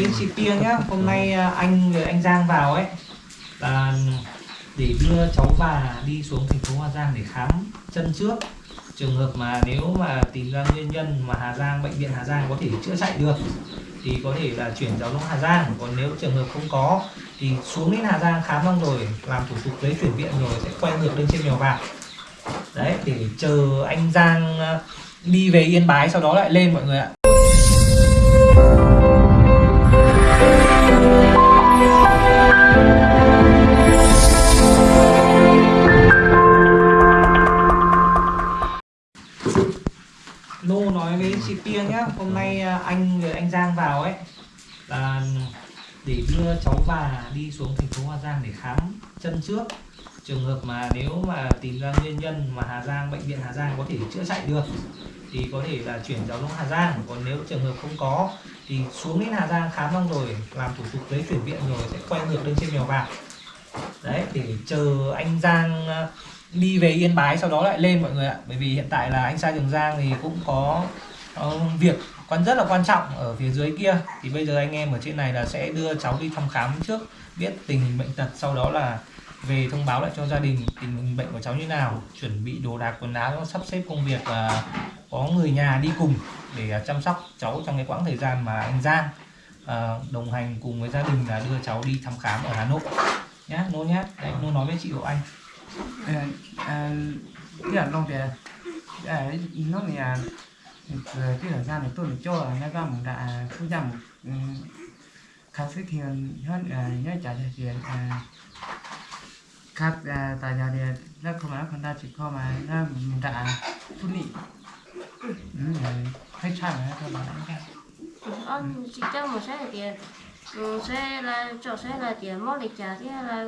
đến chị Pia nhá. Hôm nay à, anh người anh Giang vào ấy. Là ừ, để đưa cháu bà đi xuống thành phố Hà Giang để khám chân trước. Trường hợp mà nếu mà tìm ra nguyên nhân mà Hà Giang, bệnh viện Hà Giang có thể chữa chạy được, thì có thể là chuyển cháu xuống Hà Giang. Còn nếu trường hợp không có, thì xuống đến Hà Giang khám xong rồi, làm thủ tục giấy chuyển viện rồi sẽ quay ngược lên trên mèo vàng đấy, để chờ anh Giang à, đi về Yên Bái, sau đó lại lên mọi người ạ. Chị Pia nhá, hôm nay à, anh người anh Giang vào ấy. Là à, để đưa cháu bà đi xuống thành phố Hà Giang để khám chân trước. Trường hợp mà nếu mà tìm ra nguyên nhân mà Hà Giang, bệnh viện Hà Giang có thể chữa chạy được, thì có thể là chuyển cháu xuống Hà Giang. Còn nếu trường hợp không có, thì xuống đến Hà Giang khám xong rồi, làm thủ tục giấy chuyển viện rồi sẽ quay ngược lên trên mèo vàng đấy để chờ anh Giang à, đi về Yên Bái sau đó lại lên mọi người ạ. Bởi vì hiện tại là anh Sa Trường Giang thì cũng có ờ, việc quan rất là quan trọng ở phía dưới kia. Thì bây giờ anh em ở trên này là sẽ đưa cháu đi thăm khám trước biết tình hình bệnh tật sau đó là về thông báo lại cho gia đình tình hình bệnh của cháu như nào chuẩn bị đồ đạc quần áo sắp xếp công việc và có người nhà đi cùng để à, chăm sóc cháu trong cái quãng thời gian mà anh Giang à, đồng hành cùng với gia đình là đưa cháu đi thăm khám ở Hà Nội. Nhá nô nhá. Đấy nô nói với chị của anh. À, à, cái là long tiền à, nó là cái thời gian này tôi được cho là nó ra một đã thu gia một ừ, khá sức thiền hơn ờ, nhớ trả cho tiền khác tại nhà thì nó không phải con ta chỉ có mà nó một đã phun nị hết sai mà các bạn anh ờ, chỉ cho một xe tiền. Ừ, xe là, cho xe là tiền mỗi lịch trả thì là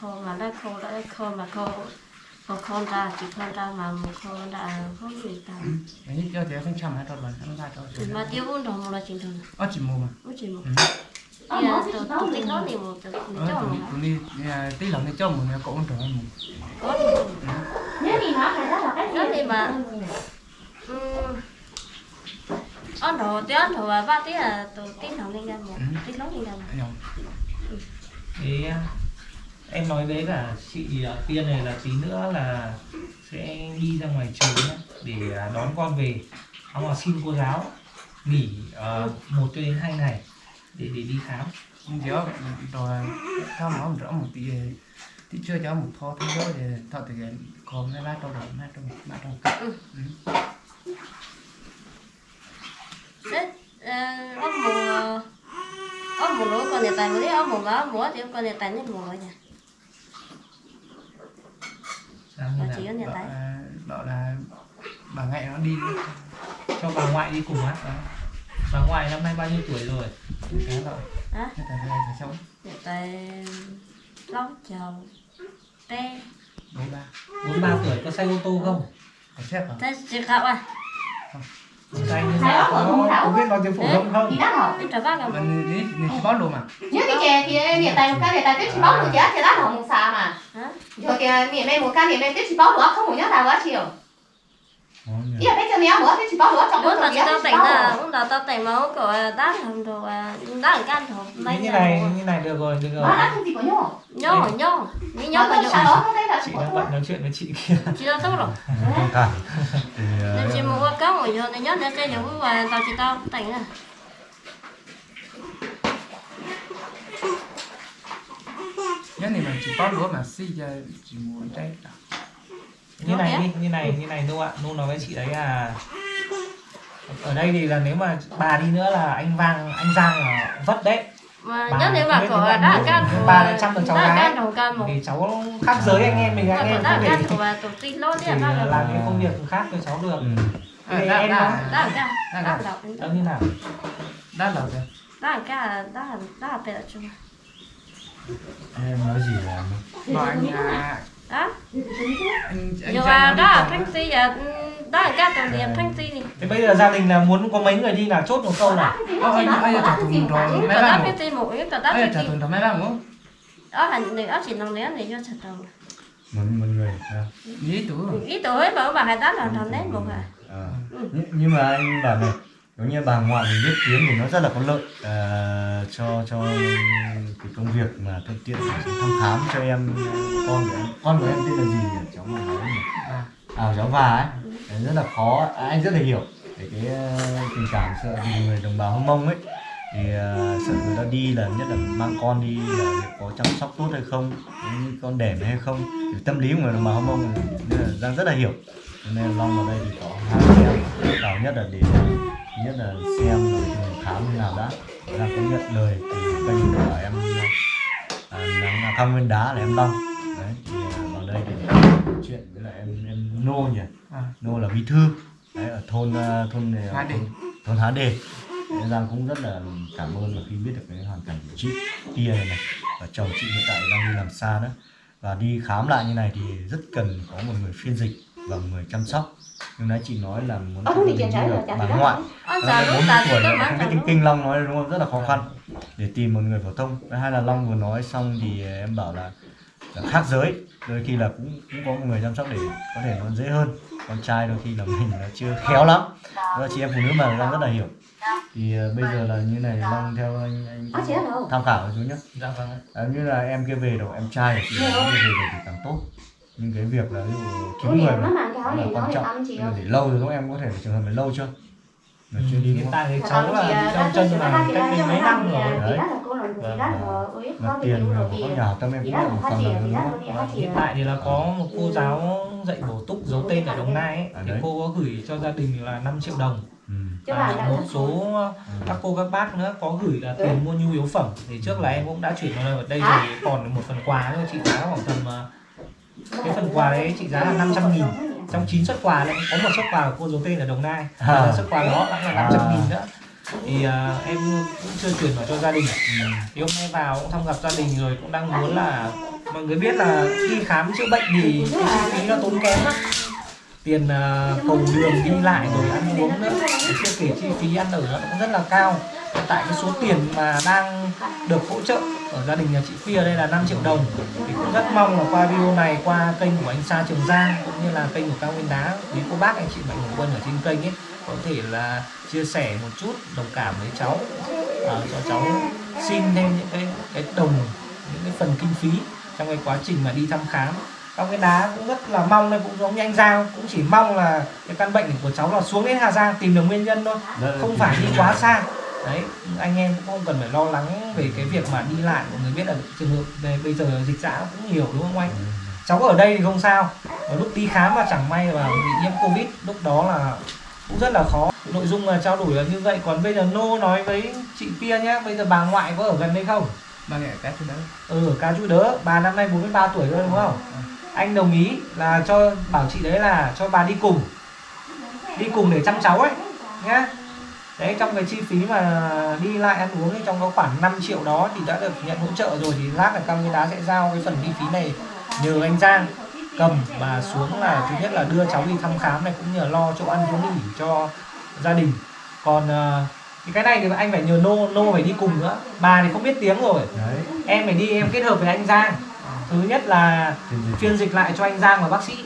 khổ mà, là khổ là khổ mà khổ khổ không ra chỉ không ra mà một đã không gì cả. Ấy cho tiền không chăm hết rồi bạn không ra thì mà tiêu uống đồng là chính thường ở chỉ mua mà. Uống chỉ thì là tổ tổ tính nó thì một tổ cho ở một tụi đi. Tí lần đi cho một người cũng trở một có thì một Nếu thì nó phải rất là đó thì mà ừ, ăn đồ tiêu ăn đồ và ba tí là tổ tính nó lên ra một tính nó lên ra một em nói với cả chị Tiên này là tí nữa là sẽ đi ra ngoài trường nhá, để à, đón con về. Xong là xin cô giáo nghỉ uh, một cho đến hai ngày để để đi khám. Có rồi theo nó rõ một tí tí chưa cho một thọ thế thôi để thọ thì còn cái lá trong đầu lá trong lá trong cắt ờ, ông mùa ông mùa lúa còn nhà tài mới ông mùa má mùa thì ông còn nhà tài nên mùa rồi như Nó chỉ có nhà bảo là bà ngại nó đi cho bà ngoại đi cùng á. Bà ngoại năm nay bao nhiêu tuổi rồi? Cái rồi phải sống tài lóng chầu tê bốn ba. Bốn ba tuổi có xe ô tô không? Phải xếp hả? Thế chị khảo à Các anh có, có biết nói tiếng phổ thông thì không? Đắt hả? đi trở bác gặp mình đi mình chỉ bón đồ mà. Nếu thì chè thì miệng tay một cái miệng tay tiếp chỉ bóc được chứ thì đắt hả một xà mà. Hả? Rồi thì miệng đây một cái miệng đây tiếp chỉ bóc được không một nhớ nào quá chiều Ý là bây giờ méo nữa tiếp chỉ bóc được trong bữa bữa tao rồi tao tỉnh là cũng tao tao tỉnh máu của đá làm đồ à đá làm can đồ như như này như này được rồi được rồi. Đắt không thì có nhổ. Nhô nhô như nhô mà nhô đó không chị đang bận nói chuyện với chị kia. Chị tao tốt rồi. Không cả thì nên chị mua cá ngồi giờ này nhớ nên cái giống và tao chỉ tao tỉnh à nhớ này mình chỉ bón đồ mà xí cho chỉ muốn trái cả như này đi như này như này nô ạ? Nô nói với chị đấy là ở đây thì là nếu mà bà đi nữa là anh vang anh giang là vất đấy. Mà Bà nhớ nếu mà của Anh can. Bà lại chăm được cháu gái. vì cháu khác giới anh em mình anh của em không thể là làm cái công việc khác cho cháu được. Ừ. Thì đá em đâu như nào? Đá lẩu kìa đá can đá đá bẹt chung. Em nói gì là bảo anh à, đó. Nó đi đó thanh á. ti à đó can tổ điểm thanh ti thì thế bây giờ gia đình là muốn có mấy người đi nào? Chốt một câu nào. Ờ, anh anh trả thùng rồi. Mấy ngủ. cái tin một cái tao trả thùng thằng mấy ba ngủ. Đó là người đó chỉ nông nén để cho chặt đầu một một người à, ý tủ ít tuổi mà bà hay đáp là thằng nén một à. À. nhưng, nhưng mà anh bảo này giống như bà ngoại mình biết tiếng thì nó rất là có lợi. À, cho cho cái công việc mà thuận tiện thăm khám cho em con của em. Con của em tên là gì nhỉ? Cháu mà nói nhỉ? À, cháu và ấy. Đấy, rất là khó. À, anh rất là hiểu về cái ờ, tình cảm sợ vì người đồng bào hông mông ấy. Thì uh, sợ người ta đi là nhất là mang con đi là có chăm sóc tốt hay không con đẻ hay không. Thì tâm lý của người đồng bào hông mông nên là giang rất là hiểu. Cho nên long vào đây thì có hai em vào nhất là để nhất là xem rồi khám như nào đã. Giang có nhận lời từ kênh của em à, nắng thăm nguyên đá là em long đấy thì à, vào đây để chuyện với lại em em nô nhỉ? À, nô là bí thư đấy ở thôn à, thôn này Đề. thôn, thôn Há Đề Đấy, Giang cũng rất là cảm ơn và khi biết được cái hoàn cảnh của chị Tia này, này và chồng chị hiện tại đang đi làm xa đó và đi khám lại như này thì rất cần có một người phiên dịch và một người chăm sóc nhưng nãy chị nói là muốn Ờ, cho thì bà ngoại. Anh Đấy, già là lúc 40 ta tuổi má không biết tiếng kinh long nói đúng không? Rất là khó khăn. Để tìm một người phổ thông. Hai là long vừa nói xong thì em bảo là, là khác giới. Đôi khi là cũng cũng có một người chăm sóc để có thể nó dễ hơn. Con trai đôi khi là mình nó chưa khéo lắm. Đó là chị em phụ nữ mà long rất là hiểu. Thì ờ, bây giờ là như này long theo anh anh Ờ, tham khảo chú nhé dạ vâng ạ. à, như là em kia về đâu em trai thì em kia về được thì càng tốt nhưng cái việc là ví dụ kiếm người mà này là quan để trọng. chị để lâu rồi không em có thể trường hợp này lâu chưa? Là chưa đi hiện tại thì Mà cháu là chị, à, đã chân chị là cách chị đây mấy năm rồi. thì đó là cô là chị đó là của ít là có tiền tiền mà rồi có tiền nhà tâm em chị cũng đó là là một phát phần tiền rồi chị là phát hiện tiền tại thì là có một cô giáo dạy bổ túc giấu tên ở Đồng Nai ấy, À, thì đấy. cô có gửi cho gia đình là 5 triệu đồng. Ừ. Chứ và bà đã một có- số các cô các bác nữa có gửi là tiền mua nhu yếu phẩm. Thì trước là em cũng đã chuyển vào đây Hả? thì còn một phần quà nữa trị giá khoảng tầm ờ, cái phần quà đấy trị giá là 500 nghìn. Trong 9 suất quà lại có một suất quà của cô giấu tên ở Đồng Nai. À. và suất quà đó đã là 500 À. nghìn nữa. Thì à, em cũng chưa chuyển vào cho gia đình. Thì hôm nay vào cũng thăm gặp gia đình rồi cũng đang muốn là mọi người biết là đi khám chữa bệnh thì cái chi phí nó tốn kém lắm. Tiền uh, cầu đường đi lại rồi ăn uống nữa chưa kể chi phí ăn ở nó cũng rất là cao tại cái số tiền mà đang được hỗ trợ ở gia đình nhà chị Phi ở đây là 5 triệu đồng. Thì cũng rất mong là qua video này qua kênh của anh Sa Trường Giang cũng như là kênh của Cao Nguyên Đá quý cô bác anh chị mạnh thường quân ở trên kênh ấy có thể là chia sẻ một chút đồng cảm với cháu. À, cho cháu xin thêm những cái cái đồng những cái phần kinh phí trong cái quá trình mà đi thăm khám. Cao Nguyên Đá cũng rất là mong đây cũng giống như anh Giang cũng chỉ mong là cái căn bệnh của cháu là xuống đến Hà Giang tìm được nguyên nhân thôi là không phải đi quá xa đấy anh em cũng không cần phải lo lắng về cái việc mà đi lại mọi người biết là trường hợp này bây giờ dịch dã cũng nhiều đúng không anh? Ừ. cháu ở đây thì không sao. Mà lúc đi khám mà chẳng may mà bị nhiễm covid lúc đó là cũng rất là khó. Nội dung là trao đổi là như vậy. Còn bây giờ nô nói với chị Pia nhé bây giờ bà ngoại có ở gần đây không? Ba nghệ cái thứ đó ừ ca chú đỡ bà năm nay 43 tuổi rồi đúng không? Anh đồng ý là cho bảo chị đấy là cho bà đi cùng. Đi cùng để chăm cháu ấy nhá đấy trong cái chi phí mà đi lại ăn uống ấy, trong có khoảng 5 triệu đó thì đã được nhận hỗ trợ rồi thì lát là cao nguyên đá sẽ giao cái phần chi phí này nhờ anh Giang cầm và xuống là thứ nhất là đưa cháu đi thăm khám này cũng như là lo chỗ ăn chỗ nghỉ cho gia đình. Còn ờ, thì cái này thì anh phải nhờ nô nô phải đi cùng nữa. Bà thì không biết tiếng rồi. Đấy. Em phải đi em kết hợp với anh Giang. Thứ nhất là phiên dịch. phiên dịch lại cho anh Giang và bác sĩ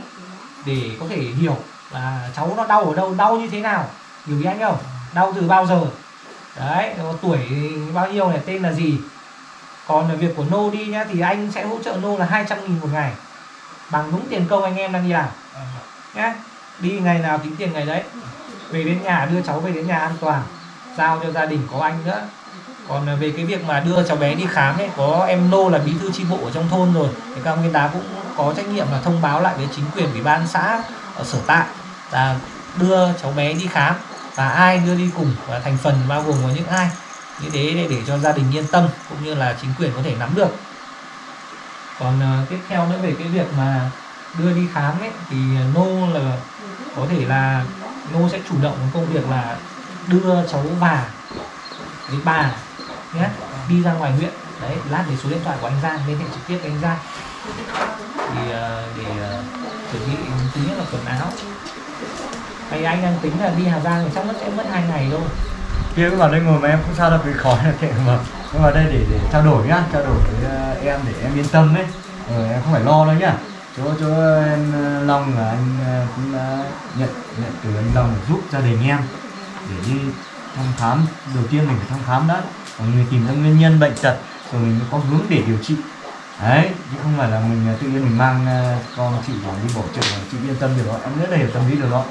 để có thể hiểu là cháu nó đau ở đâu đau như thế nào. Hiểu ý anh không đau từ bao giờ? Đấy tuổi bao nhiêu này, tên là gì? Còn là việc của nô đi nhá, thì anh sẽ hỗ trợ nô là 200 nghìn một ngày. Bằng đúng tiền công anh em đang đi làm. Nhá, đi ngày nào tính tiền ngày đấy. Về đến nhà, đưa cháu về đến nhà an toàn. Giao cho gia đình có anh nữa. Còn về cái việc mà đưa cháu bé đi khám ấy, có em nô là bí thư chi bộ ở trong thôn rồi. Thì cao nguyên đá cũng có trách nhiệm là thông báo lại với chính quyền, ủy ban xã, ở sở tại là đưa cháu bé đi khám và ai đưa đi cùng và thành phần bao gồm có những ai? Như thế để, để cho gia đình yên tâm cũng như là chính quyền có thể nắm được. Còn uh, tiếp theo nữa về cái việc mà đưa đi khám ấy thì ờ, nô là có thể là nô sẽ chủ động công việc là đưa cháu bà với bà nhé đi ra ngoài huyện. Đấy lát để số điện thoại của anh Giang liên hệ trực tiếp với anh Giang. Thì uh, để uh, chuẩn bị thứ nhất là quần áo thì anh đang tính là đi Hà Giang thì chắc mất sẽ mất hai ngày thôi. Kia cứ vào đây ngồi mà em không sao đâu vì khó là kệ mà. Nhưng mà đây để để trao đổi nhá trao đổi với ờ, em để em yên tâm ấy ờ, em không phải lo đâu nhá. Chỗ chỗ em ờ, Long là anh ờ, cũng đã nhận nhận từ anh Long giúp gia đình em để đi thăm khám. Đầu tiên mình phải thăm khám đã. Và người tìm ra nguyên nhân bệnh tật rồi mình mới có hướng để điều trị. Đấy chứ không phải là mình tự nhiên mình mang con chị vào đi bỏ trợ chị yên tâm được đó. Em rất là hiểu tâm lý được đó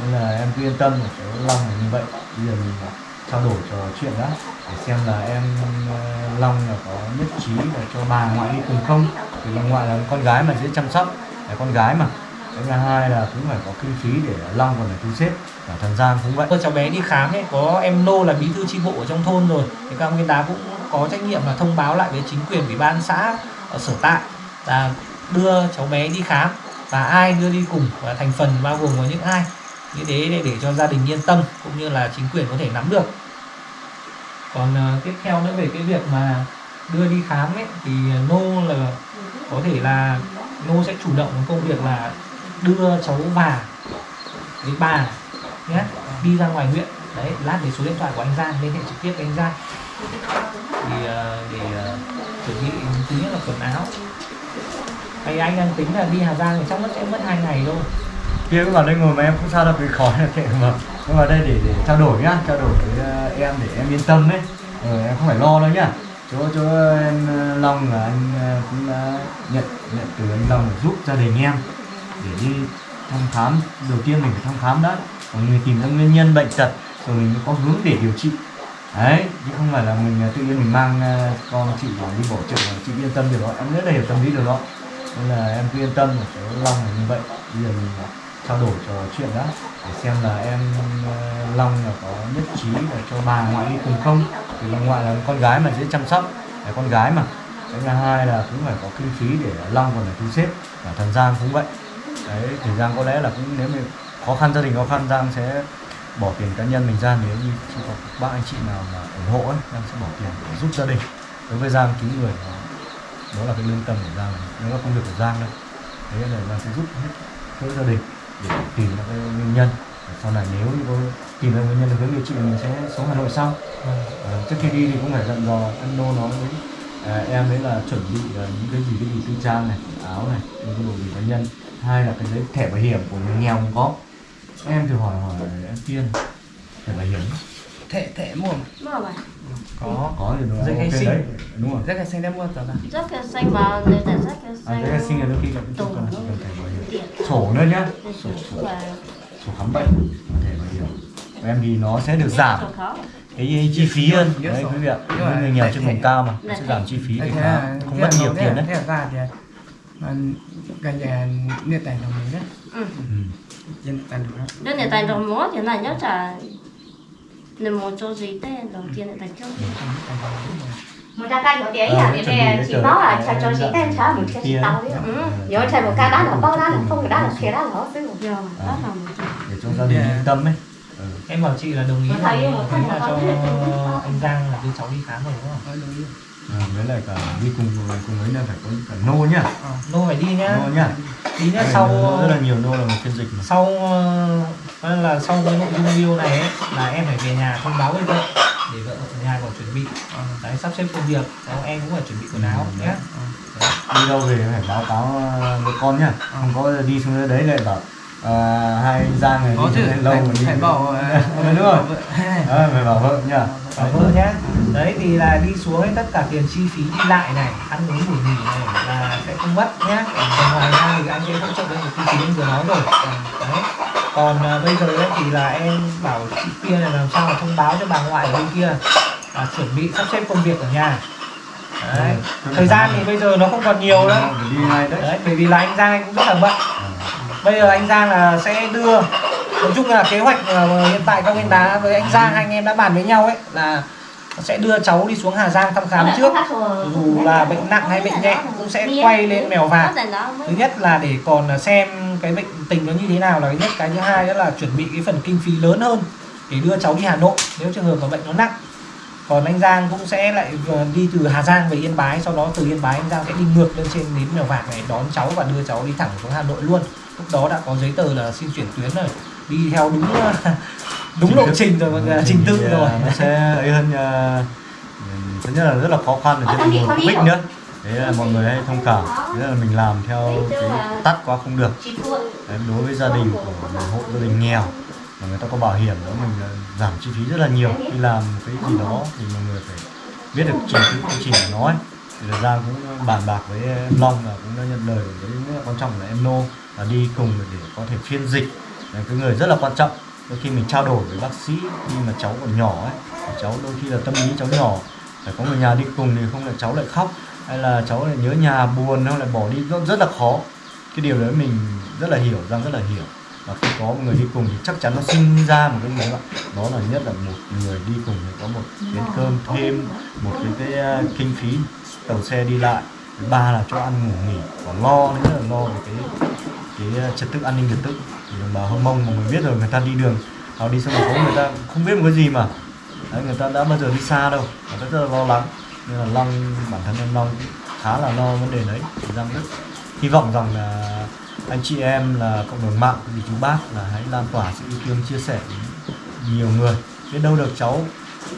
nên là em cứ yên tâm là cháu Long là như vậy. Bây giờ mình à, trao đổi trò chuyện đã để xem là em ờ, Long là có nhất trí là cho bà ngoại đi cùng không. Vì bà ngoại là con gái mà dễ chăm sóc, là con gái mà. Cái thứ hai là cũng phải có kinh phí để Long còn phải thu xếp cả thời gian cũng vậy. Cô cháu bé đi khám ấy có em Nô là bí thư chi bộ ở trong thôn rồi. Thì các ông viên đá cũng có trách nhiệm là thông báo lại với chính quyền, ủy ban xã ở sở tại là đưa cháu bé đi khám. Và ai đưa đi cùng và thành phần bao gồm có những ai? Như thế để, để cho gia đình yên tâm cũng như là chính quyền có thể nắm được. Còn uh, tiếp theo nữa về cái việc mà đưa đi khám ấy thì ờ, Nô là có thể là Nô sẽ chủ động công việc là đưa cháu bà với bà nhé đi ra ngoài huyện. Đấy lát để số điện thoại của anh Giang liên hệ trực tiếp với anh Giang. Thì uh, để uh, chuẩn bị thứ nhất là quần áo. Hay anh đang tính là đi Hà Giang thì chắc nó sẽ mất hai ngày thôi kia cứ vào đây ngồi mà em không sao đâu cái khó là kệ mà. Cứ vào đây để để trao đổi nhá trao đổi với ờ, em để em yên tâm đấy. Ừ, em không phải lo đâu nhá. Chỗ chỗ em ờ, Long là anh cũng đã nhận nhận từ anh Long giúp gia đình em để đi thăm khám. Đầu tiên mình phải thăm khám đã. Còn người tìm ra nguyên nhân bệnh tật rồi mình mới có hướng để điều trị. Đấy chứ không phải là mình tự nhiên mình mang con chị vào đi bỏ chợ chị yên tâm được đó. Em rất là hiểu tâm lý được đó. Nên là em cứ yên tâm là cái Long là như vậy. Bây giờ mình trao đổi trò chuyện đã để xem là em ờ, Long là có nhất trí là cho bà ngoại đi cùng không? Vì bà ngoại là con gái mà dễ chăm sóc là con gái mà. Cái thứ hai là cũng phải có kinh phí để Long còn phải thu xếp và thằng Giang cũng vậy. Đấy thì Giang có lẽ là cũng nếu mà khó khăn gia đình khó khăn Giang sẽ bỏ tiền cá nhân mình ra nếu như chỉ có ba bác anh chị nào mà ủng hộ ấy Giang sẽ bỏ tiền để giúp gia đình. Đối với Giang cứu người đó, đó là cái lương tâm của Giang. Đó là công việc của Giang đấy. thế là Giang sẽ giúp hết mỗi gia đình để tìm ra cái nguyên nhân. Sau này nếu như có tìm ra nguyên nhân được hướng điều trị thì mình sẽ xuống Hà Nội sau. Ờ, trước khi đi thì cũng phải dặn dò anh Nô nói với à, em đấy là chuẩn bị ờ, những cái gì cái gì tư trang này áo này những cái đồ gì cá nhân. Hai là cái giấy thẻ bảo hiểm của người nghèo cũng có. Em thử hỏi hỏi em Tiên thẻ bảo hiểm. Thẻ thẻ mua Mua mà có. Có thì nó Giấy khai ok sinh. đấy đúng rồi. Rất là xanh đã mua rất là xanh ta rất là à, xanh khai sinh là đôi khi là cũng tùng cần chỉ cần thẻ bảo hiểm. Sổ nữa nhá. Sổ sổ, sổ khám bệnh và thẻ bảo hiểm. Em thì nó sẽ được giảm cái chi phí hơn. Đấy quý vị ạ. Mà người nghèo trên vùng cao mà sẽ giảm chi phí để là không mất nhiều tiền đấy. Thế là ra thì gần nhà nền tảng đồng mình đấy. Ừ. Ừ. trên tảng đồng đó người ta đồng múa thì này nhớ trả Nếu muốn cho gì tên đầu tiên là thành cho gì một ca nhỏ Ờ, à để cái chỉ bảo là cái cha cho chị dạng tên cha một chị tao đấy Ừ. nhớ chạy một ca đá là bao đá là không đá là kia đá là nó xíu Giờ đó là một chuyện để cho gia đình yên tâm ấy. Ừ. em bảo chị là đồng ý Một là, một là một cho anh Giang là đưa cháu đi khám rồi đúng không? Rồi. à, với lại cả đi cùng cùng ấy là phải có cả nô nhá. Nô phải đi nhá. Nô nhá. Đi nhá Cái sau rất là nhiều nô là một phiên dịch mà. sau ờ, nên là sau cái nội dung video này ấy, là em phải về nhà thông báo với vợ để vợ ở nhà còn chuẩn bị. Ờ. đấy sắp xếp công việc. Sau em cũng phải chuẩn bị quần áo Ừ, nhé đi đâu về phải báo cáo ờ, với con nhá. Không có đi xuống đấy lại bảo à, hai anh Giang này có đi chứ lâu phải, mà đi phải bảo à, Ờ, đúng rồi. Ờ, phải bảo vợ nhá bảo vợ nhé đấy thì là đi xuống ấy, tất cả tiền chi phí đi lại này ăn uống ngủ nghỉ này là sẽ không mất nhé còn ngoài ra thì anh sẽ hỗ trợ với một chi phí em vừa nói rồi đấy. Còn à, bây giờ ấy, thì là em bảo chị kia là làm sao mà thông báo cho bà ngoại ở bên kia. Là chuẩn bị sắp xếp công việc ở nhà. Đấy. Ừ. thời gian thì bây giờ nó không còn nhiều đâu Phải đi ngay đấy. Đấy bởi vì là anh Giang anh cũng rất là bận. Ờ. bây giờ anh Giang là sẽ đưa nói chung là kế hoạch ờ, hiện tại các viên đá với anh Giang hai anh em đã bàn với nhau ấy là sẽ đưa cháu đi xuống Hà Giang thăm khám trước. dù là bệnh nặng hay bệnh nhẹ cũng sẽ quay lên mèo vạc. Có thứ nhất là để còn xem cái bệnh tình nó như thế nào là cái nhất. Cái thứ hai đó là chuẩn bị cái phần kinh phí lớn hơn để đưa cháu đi Hà Nội nếu trường hợp mà bệnh nó nặng. Còn anh Giang cũng sẽ lại vừa đi từ Hà Giang về Yên Bái sau đó từ Yên Bái anh Giang sẽ đi ngược lên trên đến Mèo Vạc này đón cháu và đưa cháu đi thẳng xuống Hà Nội luôn lúc đó đã có giấy tờ là xin chuyển tuyến rồi. Đi theo đúng đúng lộ trình rồi mọi người trình tự thì, rồi. nó sẽ ấy hơn à, thứ nhất là rất là khó khăn ở trên đường quýt nữa. Đấy là mọi người hay thông cảm. Đấy là mình làm theo cái tắt quá không được. đấy, đối với gia đình của một hộ gia đình nghèo mà người ta có bảo hiểm đó mình ờ, giảm chi phí rất là nhiều. Đi làm cái gì đó thì mọi người phải biết được chi phí quy trình của nó ấy. Thì là Giang cũng bàn bạc với em Long là cũng đã nhận lời với quan trọng là em Nô và đi cùng để có thể phiên dịch. Là cái người rất là quan trọng. Đôi khi mình trao đổi với bác sĩ khi mà cháu còn nhỏ ấy cháu đôi khi là tâm lý cháu nhỏ. Phải có người nhà đi cùng thì không là cháu lại khóc hay là cháu lại nhớ nhà buồn hay là bỏ đi rất, rất là khó. Cái điều đấy mình rất là hiểu rằng rất là hiểu. Và khi có một người đi cùng thì chắc chắn nó sinh ra một cái người bạn. Đó là nhất là một người đi cùng thì có một chén cơm thêm một cái cái à, kinh phí. Tàu xe đi lại thứ ba là cho ăn ngủ nghỉ và lo nữa là lo về cái cái ờ, trật tự an ninh trật tự. Đồng bào hâm mông mà mình biết rồi người ta đi đường họ đi xong phố người ta không biết một cái gì mà. Đấy, người ta đã bao giờ đi xa đâu người ta rất là lo lắng. Nên là long bản thân em long khá là lo vấn đề đấy. Thì rất hy vọng rằng là anh chị em là cộng đồng mạng thì chú bác là hãy lan tỏa sự yêu thương chia sẻ nhiều người. Biết đâu được cháu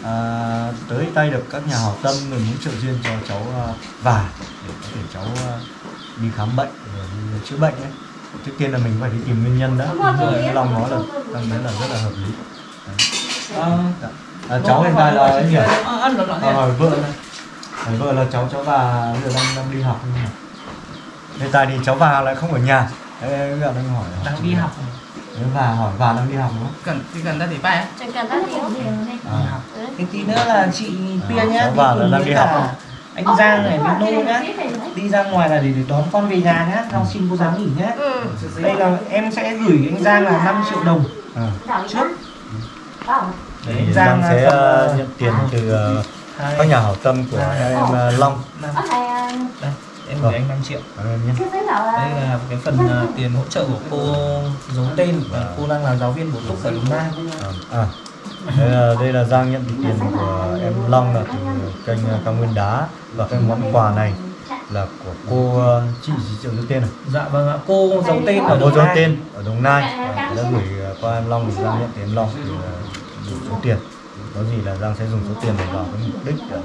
à, tới tay được các nhà hảo tâm người muốn trợ duyên cho cháu à, và để có thể cháu à, đi khám bệnh rồi đi chữa bệnh ấy trước tiên là mình phải đi tìm nguyên nhân đã. Như anh Long nói là đang thấy là rất là hợp lý. Ờ, à, cháu hiện tại là ấy nhỉ? Ờ, ăn được à, hỏi vợ này. Hỏi vợ là cháu cháu bà bây giờ đang đang đi học không nhỉ? Hiện tại thì cháu bà lại không ở nhà. Đấy, bây giờ đang hỏi đang đi học. Nếu bà hỏi bà đang đi học đúng không? Cần chỉ cần ta bay á chẳng cần ta thiếu à. Thế tí nữa là chị Pia nhá cháu đi là cùng đang đi học. Anh Giang này với Nô nhá. đi ra ngoài là để, để đón con về nhà nhá Long xin cô giáo nghỉ nhá ừ. Đây là em sẽ gửi anh Giang là 5 triệu đồng. À. trước. Thì anh Giang sẽ ờ, ờ, nhận tiền từ ờ, hai- các nhà hảo tâm của hai- em ờ, Long. À, đây em Vâng. gửi anh 5 triệu. Đây là cái phần ờ, tiền hỗ trợ của cô giấu tên và cô đang là giáo viên bổ túc ở Đồng Nai. À. Đây là, đây là Giang nhận tiền của em Long là từ kênh ờ, Cao Nguyên Đá. Và cái món quà này là của cô ờ, chị gì triệu giữ tên này dạ vâng ạ. Cô giấu tên à, ở cô Đồng giấu tên ở Đồng Nai. Và đã gửi ờ, qua em Long thì Giang nhận tiền Long thì dùng số tiền. Có gì là Giang sẽ dùng số tiền để vào cái mục đích để,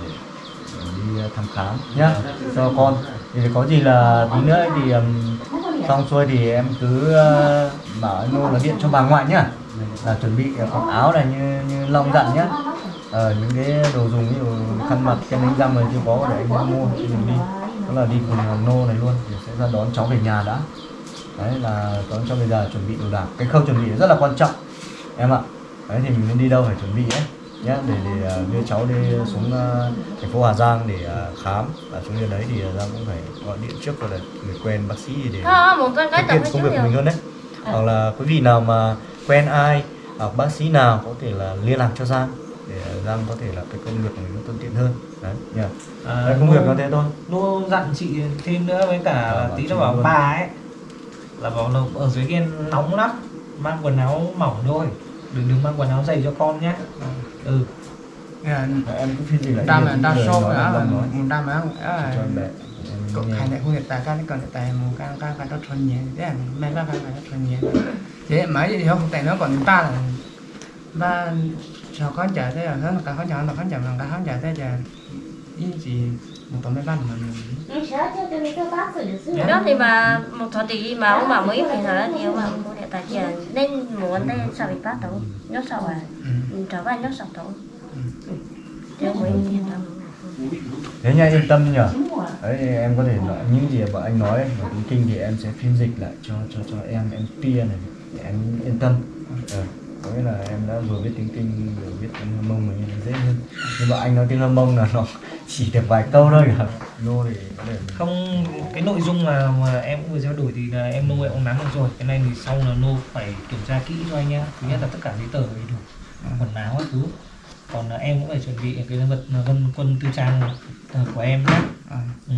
đi thăm khám nhá cho con. Thì có gì là tí nữa thì ừm, xong xuôi thì em cứ ờ, bảo anh Nô là điện cho bà ngoại nhá là chuẩn bị ờ, quần áo này như như Long dặn nhá. Ờ, những cái đồ dùng như khăn mặt kem đánh răng này chưa có để anh mua thì mình đi. Đó là đi cùng ờ, Nô này luôn thì sẽ ra đón cháu về nhà đã. Đấy là đón cháu về nhà chuẩn bị đồ đạc. Cái khâu chuẩn bị rất là quan trọng em ạ. Đấy thì mình nên đi đâu phải chuẩn bị ấy nhé để, để ờ, đưa cháu đi xuống ờ, thành phố Hà Giang để ờ, khám. Và xuống đến đấy thì ờ, Giang cũng phải gọi điện trước rồi là người quen bác sĩ để Ờ, kiệm hơi công việc của mình hơn đấy. Hoặc là quý vị nào mà quen ai hoặc bác sĩ nào có thể là liên lạc cho Giang để Giang có thể là cái công việc của mình nó thuận tiện hơn. Đấy nhỉ à, đấy, công việc nó thế thôi. Nô dặn chị thêm nữa với cả là bảo tí nó bảo luôn. bà ấy là bảo là ở dưới kia nóng lắm mang quần áo mỏng thôi đừng đừng mang quần áo dày cho con nhé. Ừ. Dạ, em cứ phiên dịch lại đam là đó em là đam á cho em bé có em nghe. hai này không hiện tại cái còn hiện tại một cái cái cái đó thuần nhẹ thế là mấy cái cái cái thuần nhẹ thế mà gì không tại nó còn ba là ba cho con trả thế là hơn cả con trả là con trả bằng cả con trả thế là ý gì một tuần mấy ba mà mình Ừ, đó thì mà một thời thì mà ông bà mới phải là thì ông bà cũng hiện tại giờ nên muốn đây sao bị bắt đầu nhớ sao à? Ừ. trở về nhớ sao đâu chứ mới tại thế nha yên tâm nhở đấy thì em có thể nói những gì mà anh nói và tiếng kinh thì em sẽ phiên dịch lại cho cho cho em em tia này em yên tâm. Ờ, có nghĩa là em đã vừa biết tiếng kinh vừa biết tiếng hâm mông mình dễ hơn. Nhưng mà anh nói tiếng hâm mông là nó chỉ được vài câu thôi. Cả nô thì có thể mình- không cái nội dung mà, mà em cũng vừa trao đổi thì là em nô em nắm được rồi. Cái này thì sau là nô phải kiểm tra kỹ cho anh nhá. Thứ nhất là tất cả giấy tờ đầy đủ quần áo các thứ. Còn là em cũng phải chuẩn bị cái vật vân quân tư trang ờ, của em nhé à, ừ.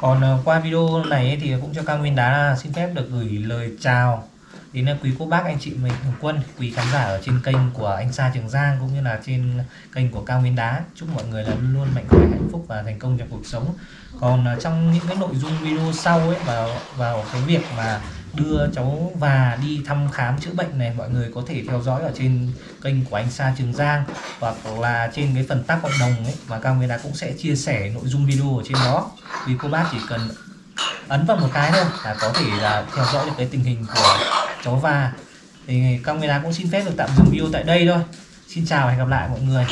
còn ờ, qua video này thì cũng cho cao nguyên đá xin phép được gửi lời chào đến à, quý cô bác, anh chị mình thường quân, quý khán giả ở trên kênh của anh Sa Trường Giang cũng như là trên kênh của cao nguyên đá. Chúc mọi người là luôn luôn mạnh khỏe, hạnh phúc và thành công trong cuộc sống. Còn à, trong những cái nội dung video sau ấy, vào vào cái việc mà đưa cháu và đi thăm khám chữa bệnh này, mọi người có thể theo dõi ở trên kênh của anh Sa Trường Giang hoặc là trên cái phần tác cộng đồng ấy mà cao nguyên đá cũng sẽ chia sẻ nội dung video ở trên đó. Vì cô bác chỉ cần ấn vào một cái thôi là có thể là theo dõi được cái tình hình của cháu và thì camera cũng xin phép được tạm dừng video tại đây thôi. Xin chào và hẹn gặp lại mọi người.